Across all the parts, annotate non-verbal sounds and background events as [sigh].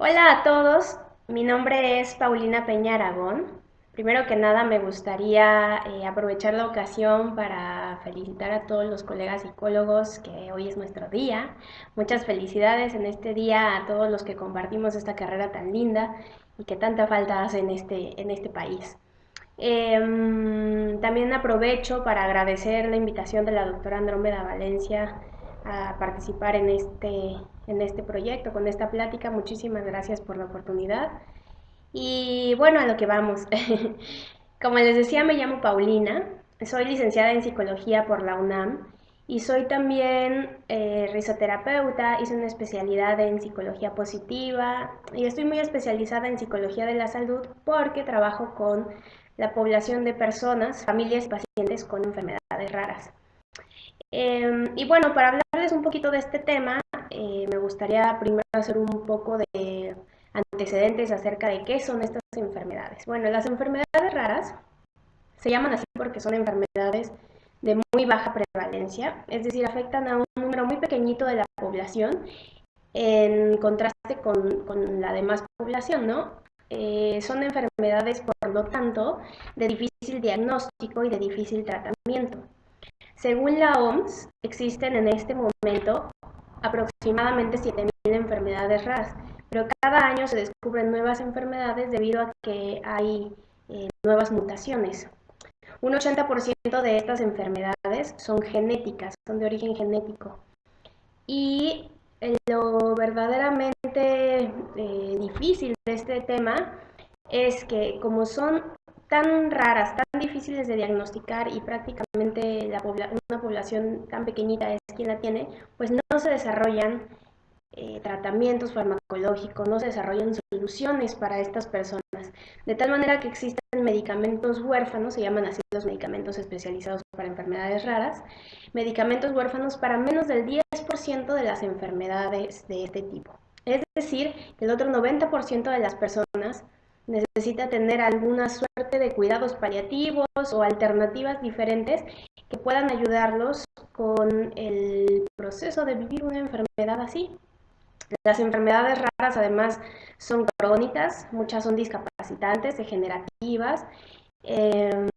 Hola a todos, mi nombre es Paulina Peña Aragón. Primero que nada me gustaría eh, aprovechar la ocasión para felicitar a todos los colegas psicólogos que hoy es nuestro día. Muchas felicidades en este día a todos los que compartimos esta carrera tan linda y que tanta falta hace en este, en este país. Em, también aprovecho para agradecer la invitación de la doctora Andrómeda Valencia a participar en este, en este proyecto, con esta plática. Muchísimas gracias por la oportunidad. Y bueno, a lo que vamos. [laughs] Como les decía, me llamo Paulina, soy licenciada en psicología por la UNAM y soy también eh, risoterapeuta, hice una especialidad en psicología positiva y estoy muy especializada en psicología de la salud porque trabajo con la población de personas, familias pacientes con enfermedades raras. Em, y bueno, para hablarles un poquito de este tema, eh, me gustaría primero hacer un poco de antecedentes acerca de qué son estas enfermedades. Bueno, las enfermedades raras se llaman así porque son enfermedades de muy baja prevalencia, es decir, afectan a un número muy pequeñito de la población en contraste con, la demás población, ¿no? Eh, son enfermedades, por lo tanto, de difícil diagnóstico y de difícil tratamiento. Según la OMS, existen en este momento aproximadamente 7.000 enfermedades raras, pero cada año se descubren nuevas enfermedades debido a que hay eh, nuevas mutaciones. Un 80% de estas enfermedades son genéticas, son de origen genético. Y lo verdaderamente eh, difícil de este tema es que como son tan raras, tan difíciles de diagnosticar y prácticamente la una población tan pequeñita es quien la tiene, pues no se desarrollan eh, tratamientos farmacológicos, no se desarrollan soluciones para estas personas, de tal manera que existen medicamentos huérfanos, se llaman así los medicamentos especializados para enfermedades raras, medicamentos huérfanos para menos del 10% de las enfermedades de este tipo. Es decir, el otro 90% de las personas necesita tener alguna suerte de cuidados paliativos o alternativas diferentes que puedan ayudarlos con el proceso de vivir una enfermedad así. Las enfermedades raras además son crónicas, muchas son discapacitantes, degenerativas. Em,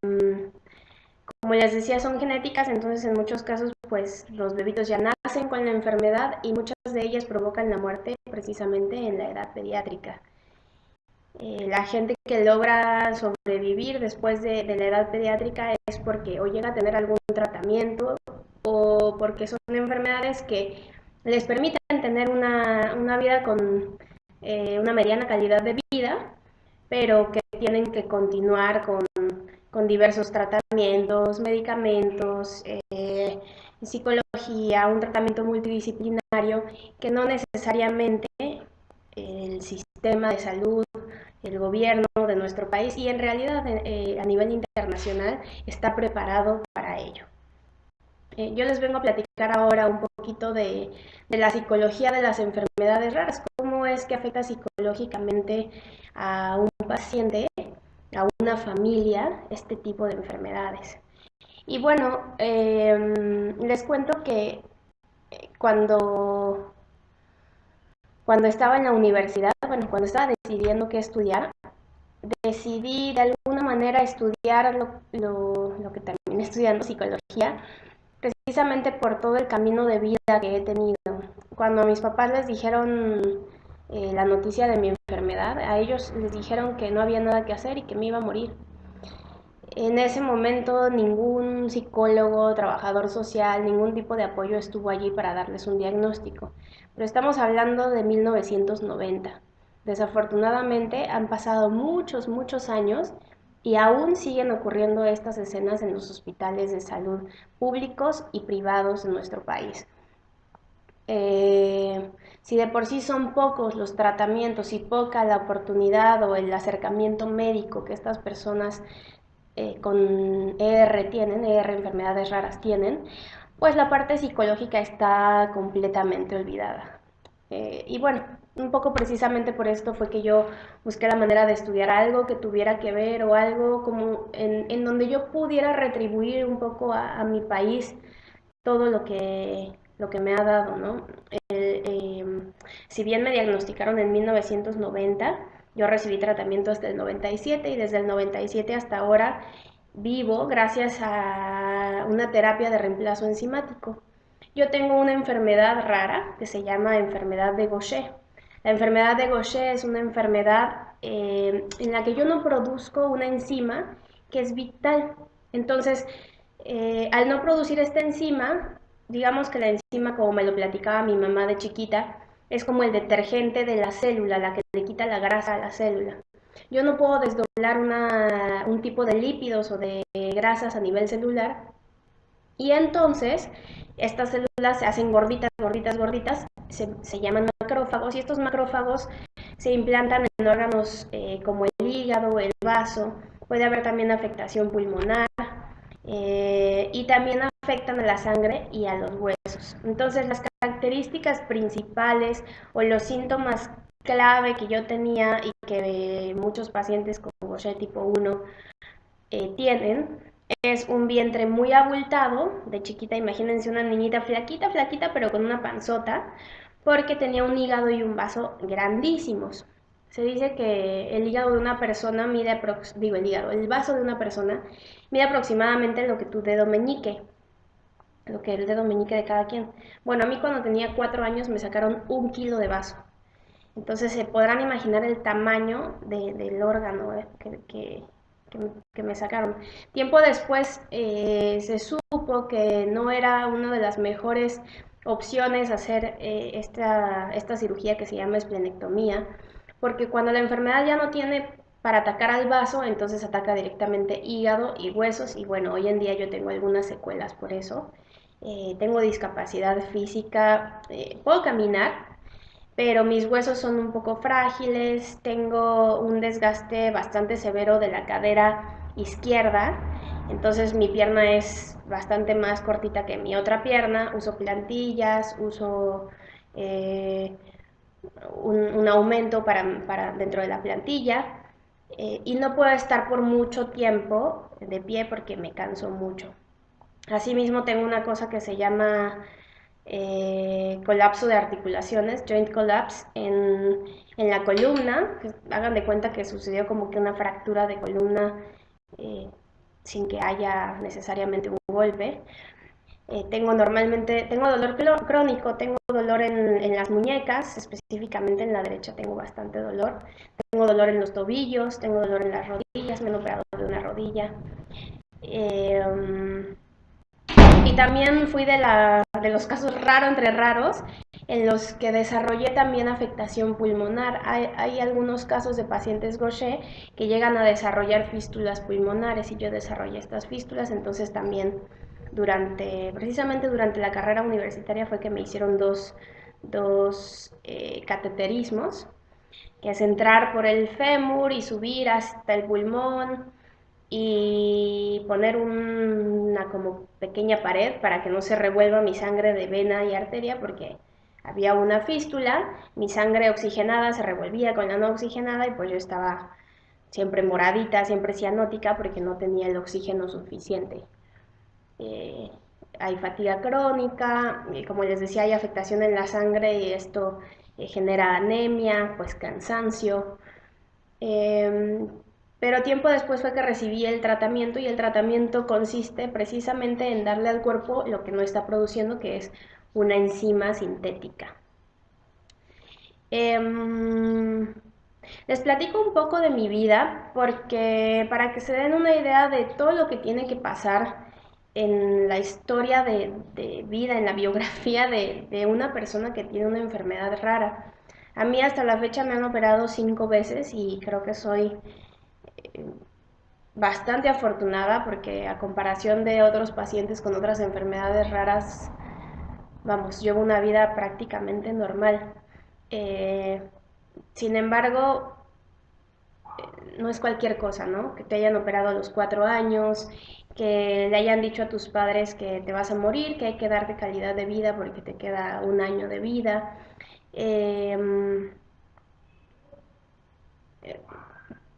como les decía, son genéticas, entonces en muchos casos pues los bebitos ya nacen con la enfermedad y muchas de ellas provocan la muerte precisamente en la edad pediátrica. Eh, la gente que logra sobrevivir después de, la edad pediátrica es porque o llega a tener algún tratamiento o porque son enfermedades que les permiten tener una, vida con eh, una mediana calidad de vida, pero que tienen que continuar con, diversos tratamientos, medicamentos, eh, psicología, un tratamiento multidisciplinario que no necesariamente el sistema de salud el gobierno de nuestro país y en realidad eh, a nivel internacional está preparado para ello. Eh, yo les vengo a platicar ahora un poquito de, la psicología de las enfermedades raras, cómo es que afecta psicológicamente a un paciente, a una familia, este tipo de enfermedades. Y bueno, em, les cuento que eh, cuando cuando estaba en la universidad, bueno, cuando estaba decidiendo qué estudiar, decidí de alguna manera estudiar lo, que terminé estudiando, psicología, precisamente por todo el camino de vida que he tenido. Cuando mis papás les dijeron eh, la noticia de mi enfermedad, a ellos les dijeron que no había nada que hacer y que me iba a morir. En ese momento ningún psicólogo, trabajador social, ningún tipo de apoyo estuvo allí para darles un diagnóstico pero estamos hablando de 1990. Desafortunadamente han pasado muchos, muchos años y aún siguen ocurriendo estas escenas en los hospitales de salud públicos y privados de nuestro país. Eh, si de por sí son pocos los tratamientos y poca la oportunidad o el acercamiento médico que estas personas eh, con ER tienen, ER enfermedades raras tienen, pues la parte psicológica está completamente olvidada. Eh, y bueno, un poco precisamente por esto fue que yo busqué la manera de estudiar algo que tuviera que ver o algo como en, donde yo pudiera retribuir un poco a, mi país todo lo que, lo que me ha dado, ¿no? Eh, si bien me diagnosticaron en 1990, yo recibí tratamiento hasta el 97 y desde el 97 hasta ahora vivo gracias a una terapia de reemplazo enzimático. Yo tengo una enfermedad rara que se llama enfermedad de Gaucher. La enfermedad de Gaucher es una enfermedad eh, en la que yo no produzco una enzima que es vital. Entonces, eh, al no producir esta enzima, digamos que la enzima, como me lo platicaba mi mamá de chiquita, es como el detergente de la célula, la que le quita la grasa a la célula. Yo no puedo desdoblar un tipo de lípidos o de grasas a nivel celular y entonces estas células se hacen gorditas, gorditas, gorditas, se, llaman macrófagos y estos macrófagos se implantan en órganos eh, como el hígado, el vaso, puede haber también afectación pulmonar eh, y también afectan a la sangre y a los huesos. Entonces las características principales o los síntomas clave que yo tenía y que muchos pacientes con Gaucher tipo 1 eh, tienen es un vientre muy abultado, de chiquita, imagínense una niñita flaquita, flaquita, pero con una panzota, porque tenía un hígado y un vaso grandísimos. Se dice que el hígado de una persona mide, digo el hígado, el vaso de una persona mide aproximadamente lo que tu dedo meñique, lo que el dedo meñique de cada quien. Bueno, a mí cuando tenía cuatro años me sacaron un kilo de vaso. Entonces se podrán imaginar el tamaño del órgano eh, que, me sacaron. Tiempo después eh, se supo que no era una de las mejores opciones hacer eh, esta, esta cirugía que se llama esplenectomía, porque cuando la enfermedad ya no tiene para atacar al vaso, entonces ataca directamente hígado y huesos y bueno, hoy en día yo tengo algunas secuelas por eso. Eh, tengo discapacidad física, puedo caminar, pero mis huesos son un poco frágiles, tengo un desgaste bastante severo de la cadera izquierda, entonces mi pierna es bastante más cortita que mi otra pierna, uso plantillas, uso eh, un, aumento para, dentro de la plantilla eh, y no puedo estar por mucho tiempo de pie porque me canso mucho. Asimismo tengo una cosa que se llama eh, colapso de articulaciones, joint collapse, en, la columna. hagan de cuenta que sucedió como que una fractura de columna eh, sin que haya necesariamente un golpe. Eh, tengo normalmente, tengo dolor crónico, tengo dolor en, en, las muñecas, específicamente en la derecha tengo bastante dolor. Tengo dolor en los tobillos, tengo dolor en las rodillas, me han operado de una rodilla. Y también fui de, la, de los casos raros entre raros en los que desarrollé también afectación pulmonar. Hay, algunos casos de pacientes Gaucher que llegan a desarrollar fístulas pulmonares y yo desarrollé estas fístulas, entonces también durante, precisamente durante la carrera universitaria fue que me hicieron dos, dos eh, cateterismos, que es entrar por el fémur y subir hasta el pulmón, y poner una como pequeña pared para que no se revuelva mi sangre de vena y arteria porque había una fístula, mi sangre oxigenada se revolvía con la no oxigenada y pues yo estaba siempre moradita, siempre cianótica porque no tenía el oxígeno suficiente. Eh, hay fatiga crónica, y como les decía, hay afectación en la sangre y esto eh, genera anemia, pues cansancio. Em, pero tiempo después fue que recibí el tratamiento y el tratamiento consiste precisamente en darle al cuerpo lo que no está produciendo, que es una enzima sintética. Em, les platico un poco de mi vida porque para que se den una idea de todo lo que tiene que pasar en la historia de, vida, en la [laughs] biografía de, de, una persona que tiene una enfermedad rara. A mí hasta la fecha me han operado cinco veces y creo que soy bastante afortunada porque a comparación de otros pacientes con otras enfermedades raras, vamos, llevo una vida prácticamente normal. Eh, sin embargo, no es cualquier cosa, ¿no? Que te hayan operado a los cuatro años, que le hayan dicho a tus padres que te vas a morir, que hay que darte calidad de vida porque te queda un año de vida. Eh,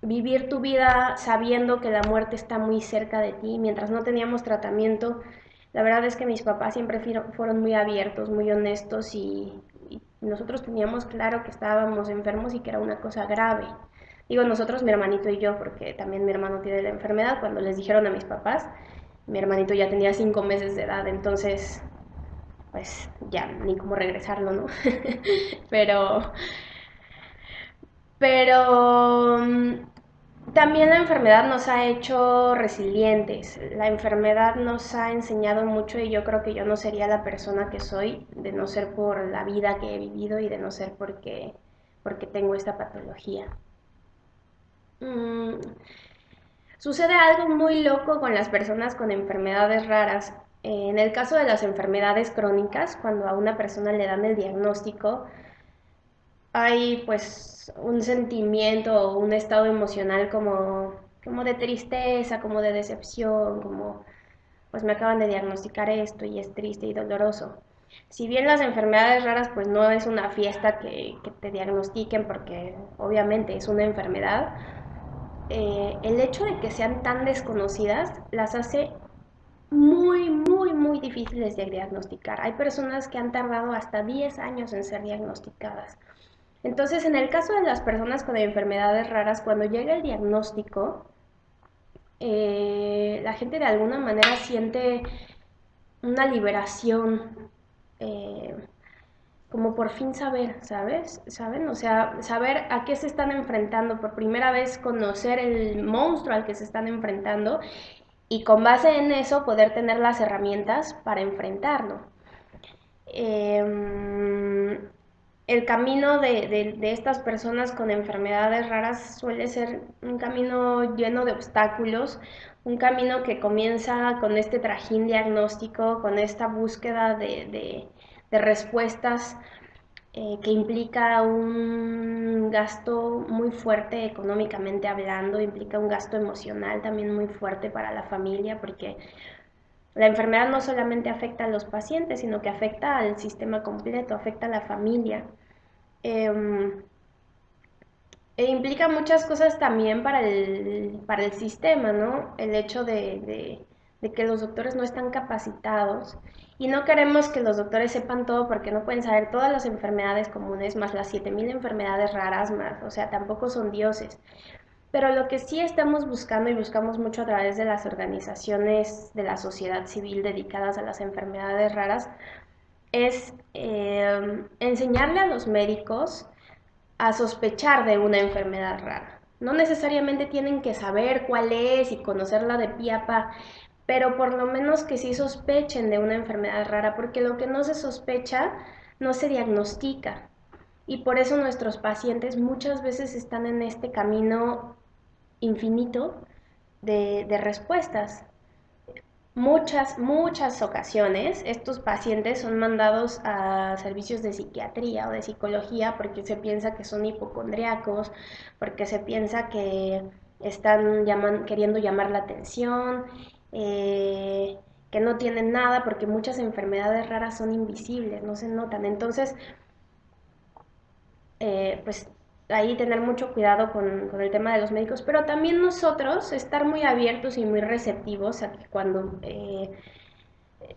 vivir tu vida sabiendo que la muerte está muy cerca de ti. Mientras no teníamos tratamiento, la verdad es que mis papás siempre fueron muy abiertos, muy honestos y, nosotros teníamos claro que estábamos enfermos y que era una cosa grave. Digo nosotros, mi hermanito y yo, porque también mi hermano tiene la enfermedad. Cuando les dijeron a mis papás, mi hermanito ya tenía cinco meses de edad, entonces, pues ya, ni cómo regresarlo, ¿no? [laughs] pero, pero mm, también la enfermedad nos ha hecho resilientes, la enfermedad nos ha enseñado mucho y yo creo que yo no sería la persona que soy de no ser por la vida que he vivido y de no ser porque, porque tengo esta patología. Mm, Sucede algo muy loco con las personas con enfermedades raras. En el caso de las enfermedades crónicas, cuando a una persona le dan el diagnóstico, hay pues un sentimiento o un estado emocional como, como de tristeza, como de decepción, como pues me acaban de diagnosticar esto y es triste y doloroso. Si bien las enfermedades raras pues no es una fiesta que, te diagnostiquen porque obviamente es una enfermedad, eh, el hecho de que sean tan desconocidas las hace muy, muy, muy difíciles de diagnosticar. Hay personas que han tardado hasta 10 años en ser diagnosticadas. Entonces, en el caso de las personas con enfermedades raras, cuando llega el diagnóstico, eh, la gente de alguna manera siente una liberación. Eh, como por fin saber, ¿sabes? ¿Saben? O sea, saber a qué se están enfrentando, por primera vez conocer el monstruo al que se están enfrentando y con base en eso poder tener las herramientas para enfrentarlo. Em, el camino de, de, estas personas con enfermedades raras suele ser un camino lleno de obstáculos, un camino que comienza con este trajín diagnóstico, con esta búsqueda de, de respuestas eh, que implica un gasto muy fuerte económicamente hablando, implica un gasto emocional también muy fuerte para la familia, porque la enfermedad no solamente afecta a los pacientes, sino que afecta al sistema completo, afecta a la familia. Em, e implica muchas cosas también para el, para el sistema, ¿no? El hecho de, de que los doctores no están capacitados y no queremos que los doctores sepan todo porque no pueden saber todas las enfermedades comunes, más las 7000 enfermedades raras más, o sea, tampoco son dioses. Pero lo que sí estamos buscando y buscamos mucho a través de las organizaciones de la sociedad civil dedicadas a las enfermedades raras es eh, enseñarle a los médicos a sospechar de una enfermedad rara. No necesariamente tienen que saber cuál es y conocerla de pie a pa, pero por lo menos que sí sospechen de una enfermedad rara, porque lo que no se sospecha no se diagnostica. Y por eso nuestros pacientes muchas veces están en este camino infinito de, respuestas. Muchas, muchas ocasiones estos pacientes son mandados a servicios de psiquiatría o de psicología porque se piensa que son hipocondriacos, porque se piensa que están queriendo llamar la atención eh, que no tienen nada, porque muchas enfermedades raras son invisibles, no se notan. Entonces, eh, pues ahí tener mucho cuidado con, el tema de los médicos, pero también nosotros estar muy abiertos y muy receptivos a que cuando eh,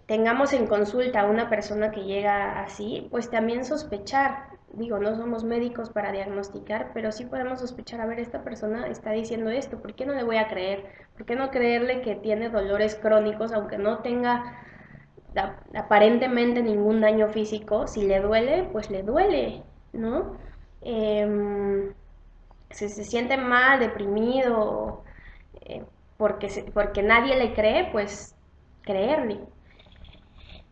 tengamos en consulta a una persona que llega así, pues también sospechar digo, no somos médicos para diagnosticar, pero sí podemos sospechar, a ver, esta persona está diciendo esto, ¿por qué no le voy a creer? ¿Por qué no creerle que tiene dolores crónicos, aunque no tenga aparentemente ningún daño físico? Si le duele, pues le duele, ¿no? Em, si se siente mal, deprimido, eh, porque, porque nadie le cree, pues creerle.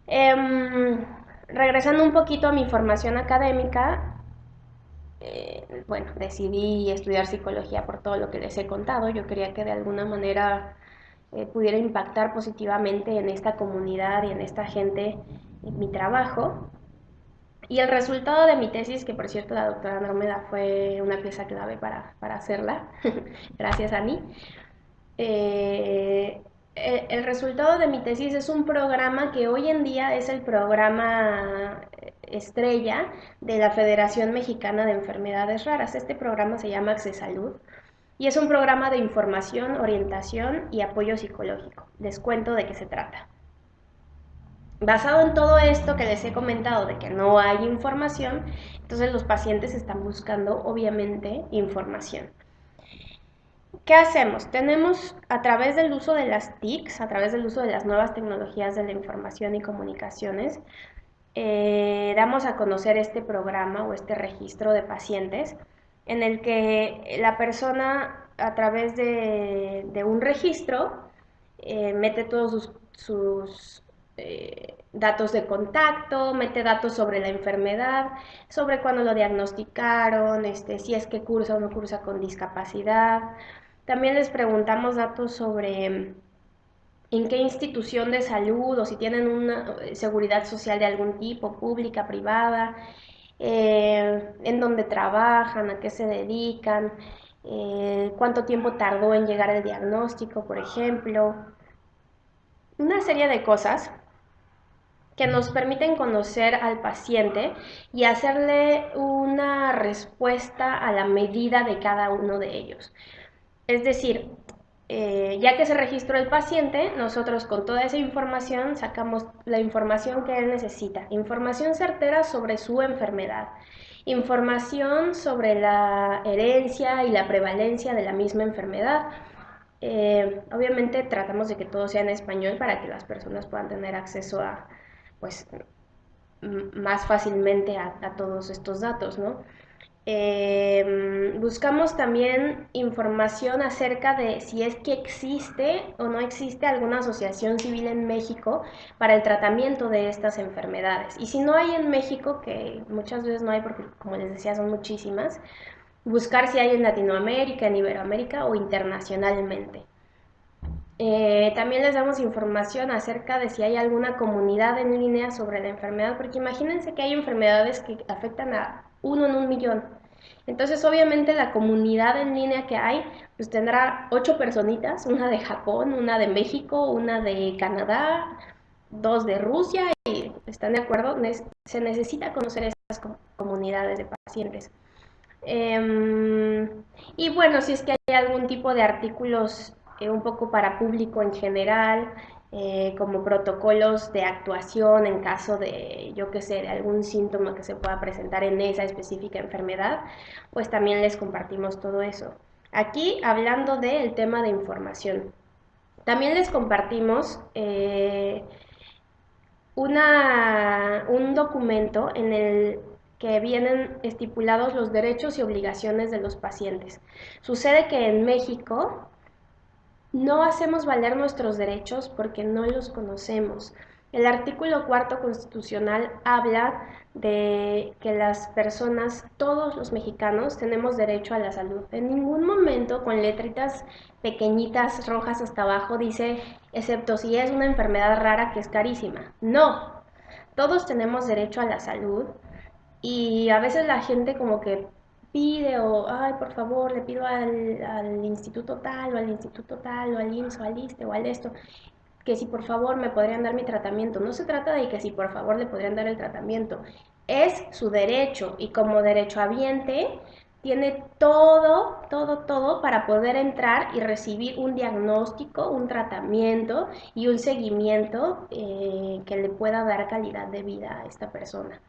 Em, regresando un poquito a mi formación académica, eh, bueno, decidí estudiar psicología por todo lo que les he contado. Yo quería que de alguna manera eh, pudiera impactar positivamente en esta comunidad y en esta gente en mi trabajo. Y el resultado de mi tesis, que por cierto la doctora Andrómeda fue una pieza clave para, para hacerla, [laughs] gracias a mí, eh, eh, el resultado de mi tesis es un programa que hoy en día es el programa estrella de la Federación Mexicana de Enfermedades Raras. Este programa se llama Accesalud y es un programa de información, orientación y apoyo psicológico. Les cuento de qué se trata. Basado en todo esto que les he comentado de que no hay información, entonces los pacientes están buscando obviamente información. ¿Qué hacemos? Tenemos a través del uso de las TICs, a través del uso de las nuevas tecnologías de la información y comunicaciones, eh, damos a conocer este programa o este registro de pacientes en el que la persona a través de, un registro eh, mete todos sus, eh, datos de contacto, mete datos sobre la enfermedad, sobre cuándo lo diagnosticaron, este, si es que cursa o no cursa con discapacidad. También les preguntamos datos sobre en qué institución de salud o si tienen una seguridad social de algún tipo, pública, privada, eh, en dónde trabajan, a qué se dedican, eh, cuánto tiempo tardó en llegar el diagnóstico, por ejemplo. Una serie de cosas que nos permiten conocer al paciente y hacerle una respuesta a la medida de cada uno de ellos. Es decir, eh, ya que se registró el paciente, nosotros con toda esa información sacamos la información que él necesita, información certera sobre su enfermedad, información sobre la herencia y la prevalencia de la misma enfermedad. Eh, obviamente tratamos de que todo sea en español para que las personas puedan tener acceso a, pues, más fácilmente a, todos estos datos, ¿no? Em, buscamos también información acerca de si es que existe o no existe alguna asociación civil en México para el tratamiento de estas enfermedades. Y si no hay en México, que muchas veces no hay porque como les decía son muchísimas, buscar si hay en Latinoamérica, en Iberoamérica o internacionalmente. Eh, también les damos información acerca de si hay alguna comunidad en línea sobre la enfermedad, porque imagínense que hay enfermedades que afectan a uno en un millón. Entonces, obviamente, la comunidad en línea que hay, pues tendrá ocho personitas, una de Japón, una de México, una de Canadá, dos de Rusia, y están de acuerdo, se necesita conocer estas comunidades de pacientes. Em, y bueno, si es que hay algún tipo de artículos eh, un poco para público en general, eh, como protocolos de actuación en caso de, yo que sé, de algún síntoma que se pueda presentar en esa específica enfermedad, pues también les compartimos todo eso. Aquí hablando del tema de información. También les compartimos eh, una, un documento en el que vienen estipulados los derechos y obligaciones de los pacientes. Sucede que en México no hacemos valer nuestros derechos porque no los conocemos. El artículo cuarto constitucional habla de que las personas, todos los mexicanos, tenemos derecho a la salud. En ningún momento con letritas pequeñitas rojas hasta abajo dice, excepto si es una enfermedad rara que es carísima. No, todos tenemos derecho a la salud y a veces la gente como que pide o, ay, por favor, le pido al, instituto tal o al instituto tal o al IMSS o al ISTE o al esto, que si por favor me podrían dar mi tratamiento. No se trata de que si por favor le podrían dar el tratamiento, es su derecho y como derecho derechohabiente tiene todo, todo, todo para poder entrar y recibir un diagnóstico, un tratamiento y un seguimiento eh, que le pueda dar calidad de vida a esta persona.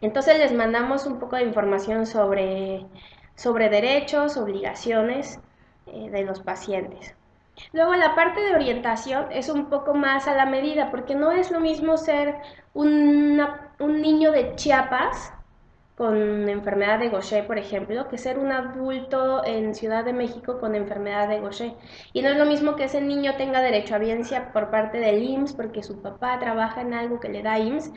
Entonces les mandamos un poco de información sobre, sobre derechos, obligaciones eh, de los pacientes. Luego la parte de orientación es un poco más a la medida, porque no es lo mismo ser un niño de Chiapas con enfermedad de Gaucher, por ejemplo, que ser un adulto en Ciudad de México con enfermedad de Gaucher. Y no es lo mismo que ese niño tenga derecho a biencia por parte del IMSS porque su papá trabaja en algo que le da IMSS,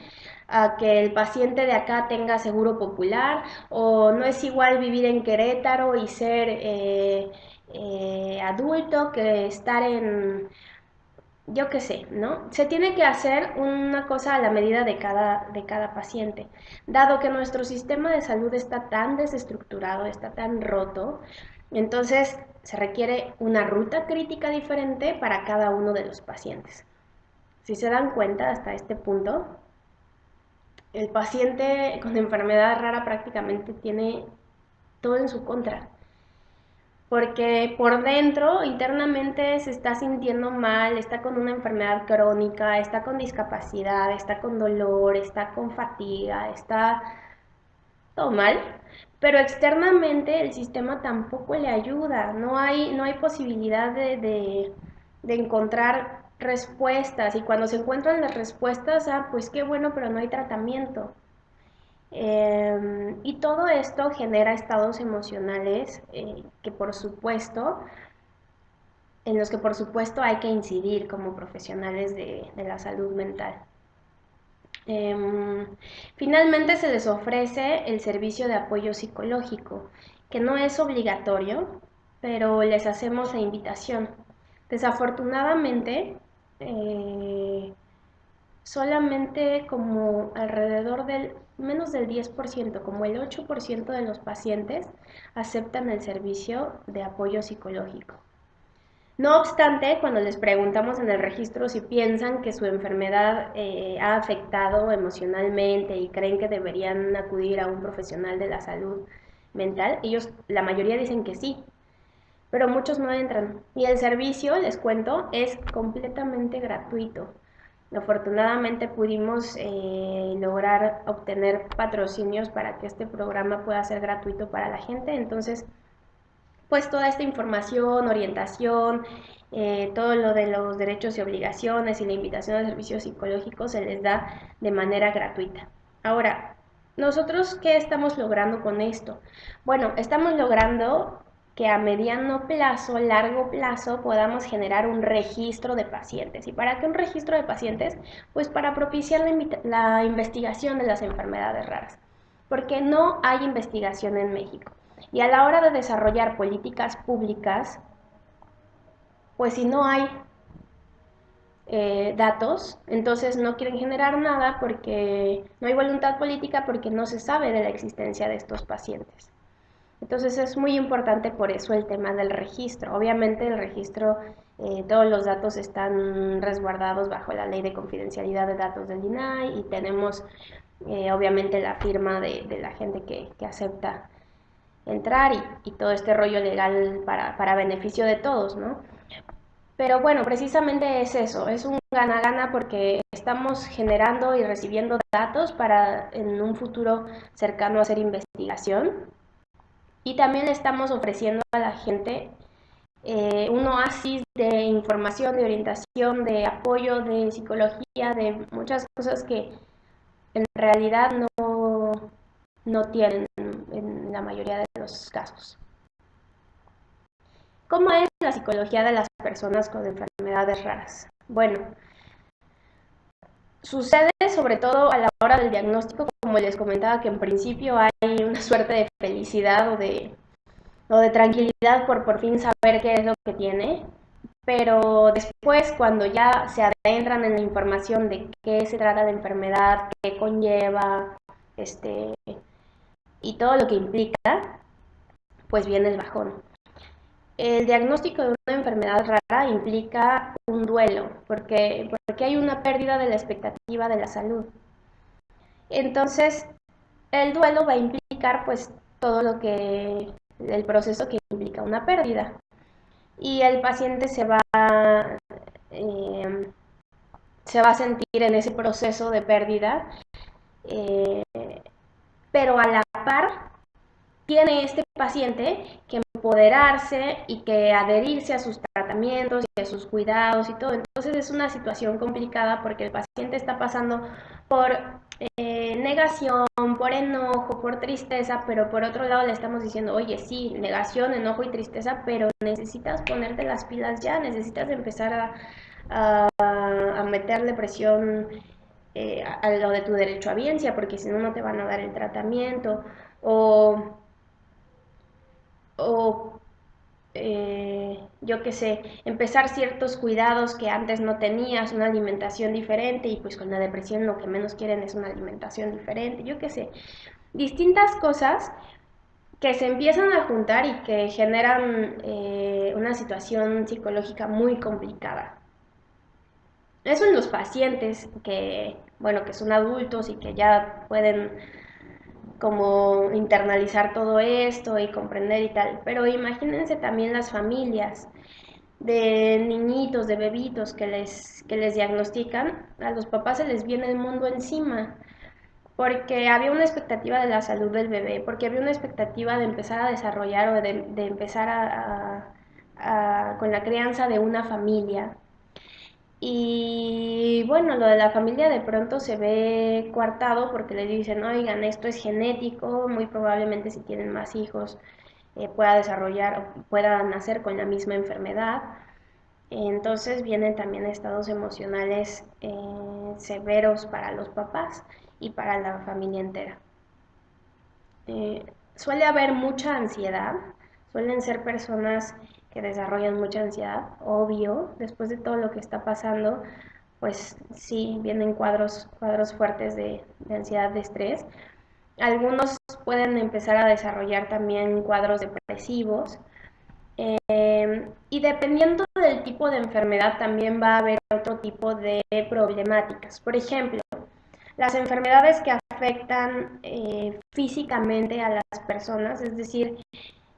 a que el paciente de acá tenga seguro popular, o no es igual vivir en Querétaro y ser eh, eh, adulto que estar en yo qué sé, ¿no? Se tiene que hacer una cosa a la medida de cada, de cada paciente. Dado que nuestro sistema de salud está tan desestructurado, está tan roto, entonces se requiere una ruta crítica diferente para cada uno de los pacientes. Si se dan cuenta hasta este punto, el paciente con enfermedad rara prácticamente tiene todo en su contra. Porque por dentro, internamente, se está sintiendo mal, está con una enfermedad crónica, está con discapacidad, está con dolor, está con fatiga, está todo mal, pero externamente el sistema tampoco le ayuda, no hay, no hay posibilidad de, de encontrar respuestas y cuando se encuentran las respuestas, ah, pues qué bueno, pero no hay tratamiento. Em, y todo esto genera estados emocionales eh, que por supuesto, en los que por supuesto hay que incidir como profesionales de, la salud mental. Em, finalmente se les ofrece el servicio de apoyo psicológico, que no es obligatorio, pero les hacemos la invitación. Desafortunadamente, eh, solamente como alrededor del menos del 10%, como el 8% de los pacientes aceptan el servicio de apoyo psicológico. No obstante, cuando les preguntamos en el registro si piensan que su enfermedad eh, ha afectado emocionalmente y creen que deberían acudir a un profesional de la salud mental, ellos, la mayoría dicen que sí, pero muchos no entran. Y el servicio, les cuento, es completamente gratuito. Afortunadamente pudimos eh, lograr obtener patrocinios para que este programa pueda ser gratuito para la gente. Entonces, pues toda esta información, orientación, eh, todo lo de los derechos y obligaciones y la invitación a servicios psicológicos se les da de manera gratuita. Ahora, ¿nosotros qué estamos logrando con esto? Bueno, estamos logrando que a mediano plazo, largo plazo, podamos generar un registro de pacientes. ¿Y para qué un registro de pacientes? Pues para propiciar la, investigación de las enfermedades raras, porque no hay investigación en México. Y a la hora de desarrollar políticas públicas, pues si no hay eh, datos, entonces no quieren generar nada porque no hay voluntad política porque no se sabe de la existencia de estos pacientes. Entonces es muy importante por eso el tema del registro. Obviamente el registro, eh, todos los datos están resguardados bajo la ley de confidencialidad de datos del INAI y tenemos eh, obviamente la firma de, la gente que, acepta entrar y, todo este rollo legal para, para beneficio de todos, ¿no? Pero bueno, precisamente es eso, es un gana-gana porque estamos generando y recibiendo datos para en un futuro cercano hacer investigación y también le estamos ofreciendo a la gente eh, un oasis de información, de orientación, de apoyo, de psicología, de muchas cosas que en realidad no, no tienen en la mayoría de los casos. ¿Cómo es la psicología de las personas con enfermedades raras? Bueno, sucede sobre todo a la hora del diagnóstico como les comentaba, que en principio hay una suerte de felicidad o de, o de tranquilidad por por fin saber qué es lo que tiene, pero después cuando ya se adentran en la información de qué se trata de enfermedad, qué conlleva, este, y todo lo que implica, pues viene el bajón. El diagnóstico de una enfermedad rara implica un duelo, porque, porque hay una pérdida de la expectativa de la salud. Entonces, el duelo va a implicar pues todo lo que, el proceso que implica una pérdida. Y el paciente se va, eh, se va a sentir en ese proceso de pérdida, eh, pero a la par tiene este paciente que empoderarse y que adherirse a sus tratamientos y a sus cuidados y todo. Entonces es una situación complicada porque el paciente está pasando por eh, negación, por enojo, por tristeza, pero por otro lado le estamos diciendo, oye, sí, negación, enojo y tristeza, pero necesitas ponerte las pilas ya, necesitas empezar a, meterle presión eh, a, lo de tu derecho a biencia, porque si no, no te van a dar el tratamiento, o, o eh, yo qué sé, empezar ciertos cuidados que antes no tenías, una alimentación diferente y pues con la depresión lo que menos quieren es una alimentación diferente, yo qué sé, distintas cosas que se empiezan a juntar y que generan eh, una situación psicológica muy complicada. Eso en los pacientes que, bueno, que son adultos y que ya pueden como internalizar todo esto y comprender y tal. Pero imagínense también las familias de niñitos, de bebitos que les, que les diagnostican, a los papás se les viene el mundo encima, porque había una expectativa de la salud del bebé, porque había una expectativa de empezar a desarrollar o de, empezar a, con la crianza de una familia. Y bueno, lo de la familia de pronto se ve coartado porque les dicen, oigan, esto es genético, muy probablemente si tienen más hijos eh, pueda desarrollar o pueda nacer con la misma enfermedad. Entonces vienen también estados emocionales eh, severos para los papás y para la familia entera. Eh, suele haber mucha ansiedad, suelen ser personas que desarrollan mucha ansiedad, obvio, después de todo lo que está pasando, pues sí, vienen cuadros, cuadros fuertes de, ansiedad, de estrés. Algunos pueden empezar a desarrollar también cuadros depresivos. Eh, y dependiendo del tipo de enfermedad también va a haber otro tipo de problemáticas. Por ejemplo, las enfermedades que afectan eh, físicamente a las personas, es decir,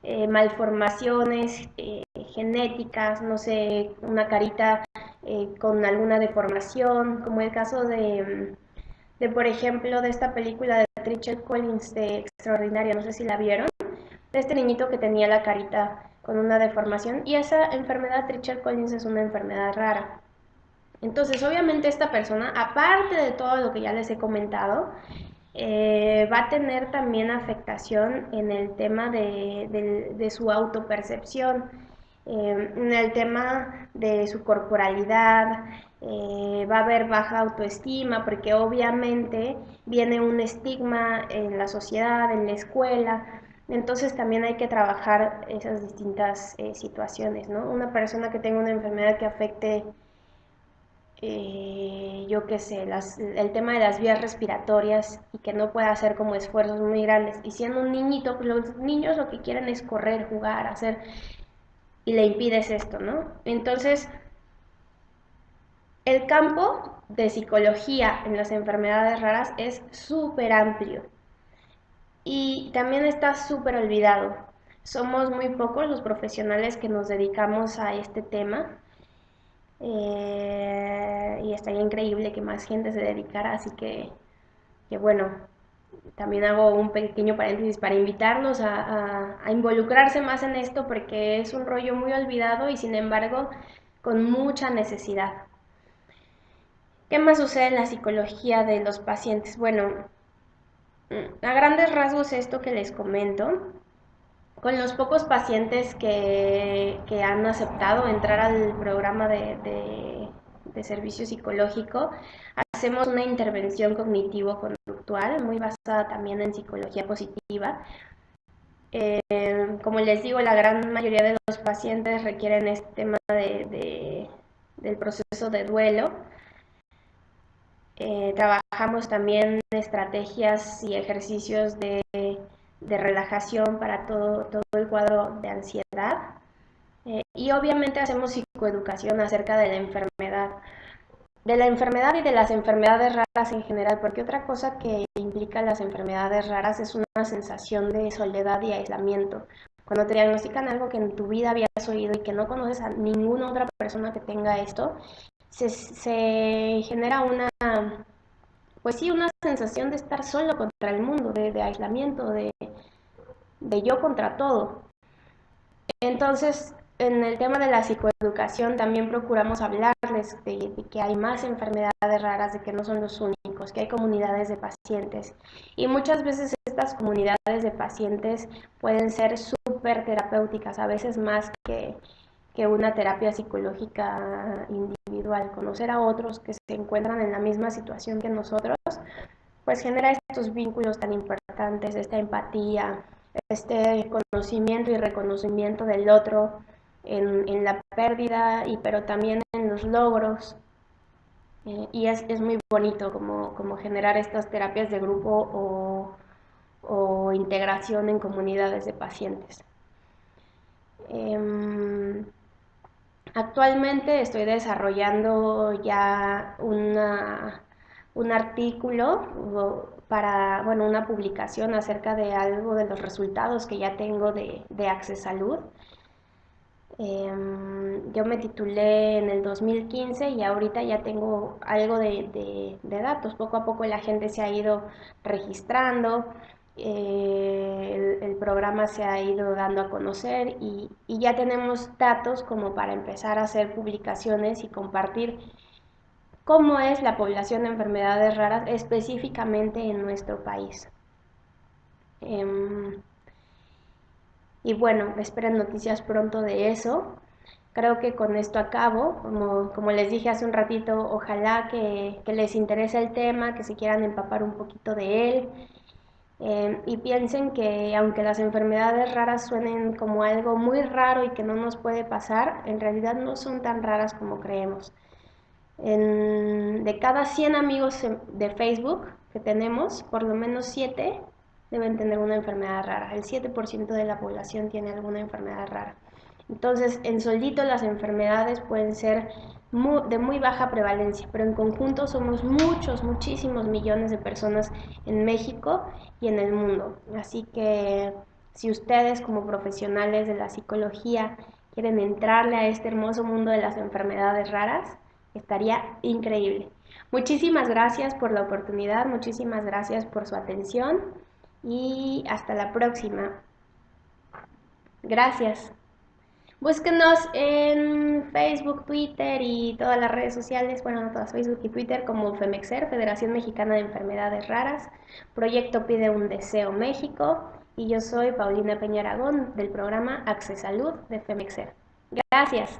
eh, malformaciones eh, genéticas, no sé, una carita eh, con alguna deformación, como el caso de, de, por ejemplo, de esta película de Richard Collins de Extraordinaria, no sé si la vieron, de este niñito que tenía la carita con una deformación y esa enfermedad Richard Collins es una enfermedad rara. Entonces, obviamente esta persona, aparte de todo lo que ya les he comentado, eh, va a tener también afectación en el tema de, su autopercepción, eh, en el tema de su corporalidad, eh, va a haber baja autoestima porque obviamente viene un estigma en la sociedad, en la escuela, entonces también hay que trabajar esas distintas situaciones, ¿no? Una persona que tenga una enfermedad que afecte eh, yo qué sé, el tema de las vías respiratorias y que no pueda hacer como esfuerzos muy grandes. Y siendo un niñito, pues los niños lo que quieren es correr, jugar, hacer, y le impides esto, ¿no? Entonces, el campo de psicología en las enfermedades raras es súper amplio y también está súper olvidado. Somos muy pocos los profesionales que nos dedicamos a este tema eh, y estaría increíble que más gente se dedicara, así que, que bueno, también hago un pequeño paréntesis para invitarlos a, a, involucrarse más en esto porque es un rollo muy olvidado y sin embargo con mucha necesidad. ¿Qué más sucede en la psicología de los pacientes? Bueno, a grandes rasgos esto que les comento, con los pocos pacientes que, han aceptado entrar al programa de, servicio psicológico, hacemos una intervención cognitivo-conductual muy basada también en psicología positiva. Eh, como les digo, la gran mayoría de los pacientes requieren este tema de, del proceso de duelo. Eh, trabajamos también estrategias y ejercicios de de relajación para todo, todo el cuadro de ansiedad. Eh, y obviamente hacemos psicoeducación acerca de la enfermedad, de la enfermedad y de las enfermedades raras en general, porque otra cosa que implica las enfermedades raras es una sensación de soledad y aislamiento. Cuando te diagnostican algo que en tu vida habías oído y que no conoces a ninguna otra persona que tenga esto, se, se genera una, pues sí, una sensación de estar solo contra el mundo, de, de aislamiento, de, de yo contra todo. Entonces, en el tema de la psicoeducación también procuramos hablarles de, que hay más enfermedades raras, de que no son los únicos, que hay comunidades de pacientes. Y muchas veces estas comunidades de pacientes pueden ser súper terapéuticas, a veces más que, que una terapia psicológica individual. Conocer a otros que se encuentran en la misma situación que nosotros, pues genera estos vínculos tan importantes, esta empatía, este conocimiento y reconocimiento del otro en, la pérdida, y, pero también en los logros. Eh, y es, muy bonito como, como, generar estas terapias de grupo o, integración en comunidades de pacientes. Em, actualmente estoy desarrollando ya una, un artículo para, bueno, una publicación acerca de algo de los resultados que ya tengo de, de Salud. Em, yo me titulé en el 2015 y ahorita ya tengo algo de, datos. Poco a poco la gente se ha ido registrando, eh, el, programa se ha ido dando a conocer y, y ya tenemos datos como para empezar a hacer publicaciones y compartir cómo es la población de enfermedades raras específicamente en nuestro país. Em, y bueno, esperen noticias pronto de eso. Creo que con esto acabo. Como, les dije hace un ratito, ojalá que, les interese el tema, que se quieran empapar un poquito de él. Em, y piensen que aunque las enfermedades raras suenen como algo muy raro y que no nos puede pasar, en realidad no son tan raras como creemos de cada 100 amigos de Facebook que tenemos, por lo menos 7 deben tener una enfermedad rara. El 7% de la población tiene alguna enfermedad rara. Entonces, en soldito las enfermedades pueden ser de muy baja prevalencia, pero en conjunto somos muchos, muchísimos millones de personas en México y en el mundo. Así que si ustedes como profesionales de la psicología quieren entrarle a este hermoso mundo de las enfermedades raras, Estaría increíble. Muchísimas gracias por la oportunidad, muchísimas gracias por su atención y hasta la próxima. Gracias. Búsquenos en Facebook, Twitter y todas las redes sociales, bueno, no todas, Facebook y Twitter como FEMEXER, Federación Mexicana de Enfermedades Raras, Proyecto Pide un Deseo México y yo soy Paulina Peña Aragón del programa Salud de FEMEXER. Gracias.